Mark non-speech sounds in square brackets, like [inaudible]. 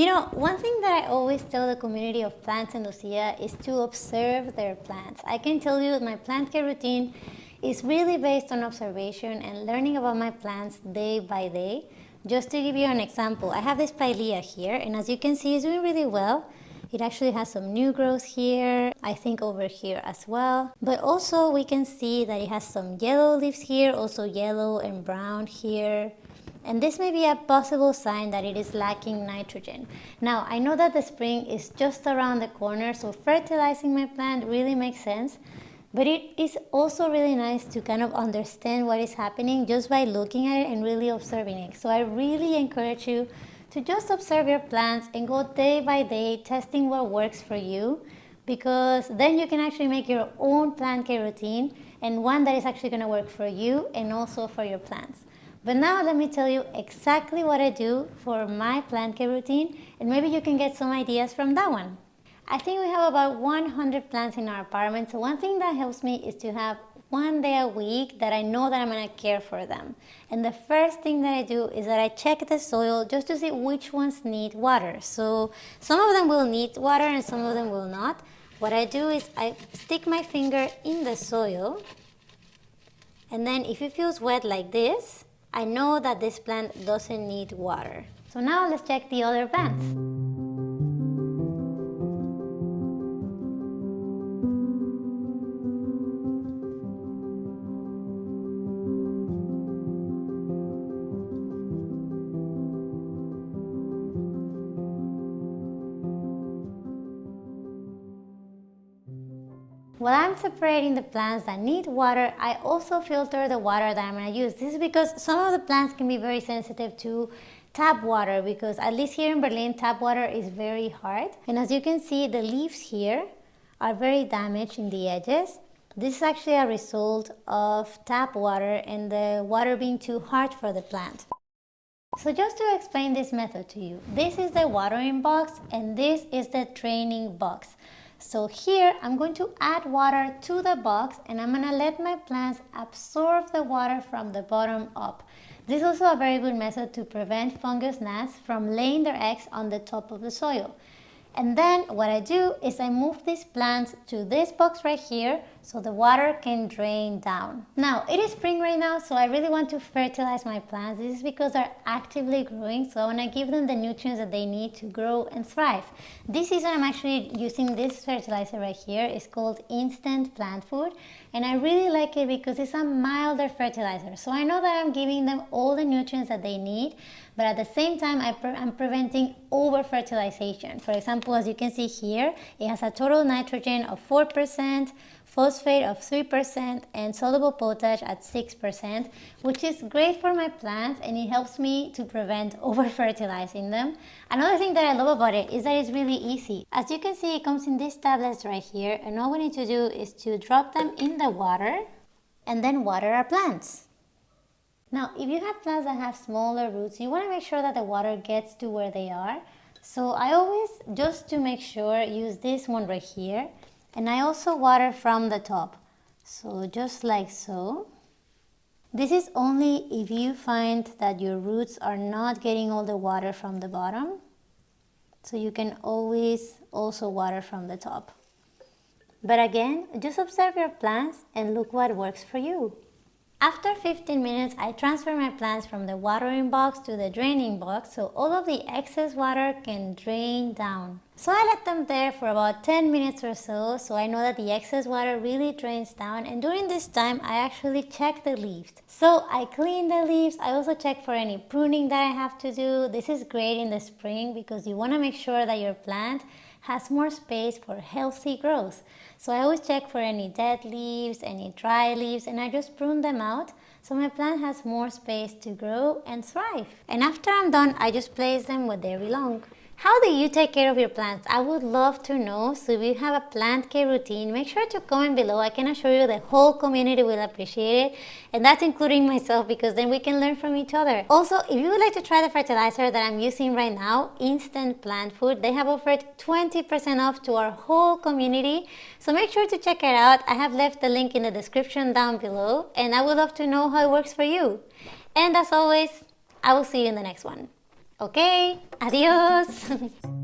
You know, one thing that I always tell the community of plants in Lucia is to observe their plants. I can tell you my plant care routine is really based on observation and learning about my plants day by day. Just to give you an example, I have this pilea here and as you can see it's doing really well. It actually has some new growth here, I think over here as well. But also we can see that it has some yellow leaves here, also yellow and brown here. And this may be a possible sign that it is lacking nitrogen. Now, I know that the spring is just around the corner, so fertilizing my plant really makes sense. But it is also really nice to kind of understand what is happening just by looking at it and really observing it. So I really encourage you to just observe your plants and go day by day testing what works for you because then you can actually make your own plant care routine and one that is actually going to work for you and also for your plants. But now let me tell you exactly what I do for my plant care routine and maybe you can get some ideas from that one. I think we have about 100 plants in our apartment so one thing that helps me is to have one day a week that I know that I'm to care for them. And the first thing that I do is that I check the soil just to see which ones need water. So some of them will need water and some of them will not. What I do is I stick my finger in the soil and then if it feels wet like this, I know that this plant doesn't need water. So now let's check the other plants. While I'm separating the plants that need water, I also filter the water that I'm going to use. This is because some of the plants can be very sensitive to tap water because at least here in Berlin, tap water is very hard. And as you can see, the leaves here are very damaged in the edges. This is actually a result of tap water and the water being too hard for the plant. So just to explain this method to you, this is the watering box and this is the draining box. So here I'm going to add water to the box and I'm going to let my plants absorb the water from the bottom up. This is also a very good method to prevent fungus gnats from laying their eggs on the top of the soil. And then what I do is I move these plants to this box right here so the water can drain down. Now it is spring right now so I really want to fertilize my plants. This is because they're actively growing so I want to give them the nutrients that they need to grow and thrive. This season I'm actually using this fertilizer right here. It's called Instant Plant Food and I really like it because it's a milder fertilizer. So I know that I'm giving them all the nutrients that they need but at the same time I am preventing over fertilization. For example, as you can see here, it has a total nitrogen of 4%, phosphate of 3% and soluble potash at 6% which is great for my plants and it helps me to prevent [laughs] over fertilizing them. Another thing that I love about it is that it's really easy. As you can see it comes in these tablets right here and all we need to do is to drop them in the water and then water our plants. Now if you have plants that have smaller roots you want to make sure that the water gets to where they are. So I always just to make sure use this one right here and I also water from the top. So just like so. This is only if you find that your roots are not getting all the water from the bottom. So you can always also water from the top. But again just observe your plants and look what works for you after 15 minutes, I transfer my plants from the watering box to the draining box so all of the excess water can drain down. So I let them there for about 10 minutes or so, so I know that the excess water really drains down and during this time I actually check the leaves. So I clean the leaves, I also check for any pruning that I have to do. This is great in the spring because you want to make sure that your plant has more space for healthy growth. So I always check for any dead leaves, any dry leaves, and I just prune them out so my plant has more space to grow and thrive. And after I'm done, I just place them where they belong. How do you take care of your plants? I would love to know. So if you have a plant care routine, make sure to comment below. I can assure you the whole community will appreciate it. And that's including myself because then we can learn from each other. Also, if you would like to try the fertilizer that I'm using right now, Instant Plant Food, they have offered 20% off to our whole community. So make sure to check it out. I have left the link in the description down below. And I would love to know how it works for you. And as always, I will see you in the next one. Ok, adiós. [laughs]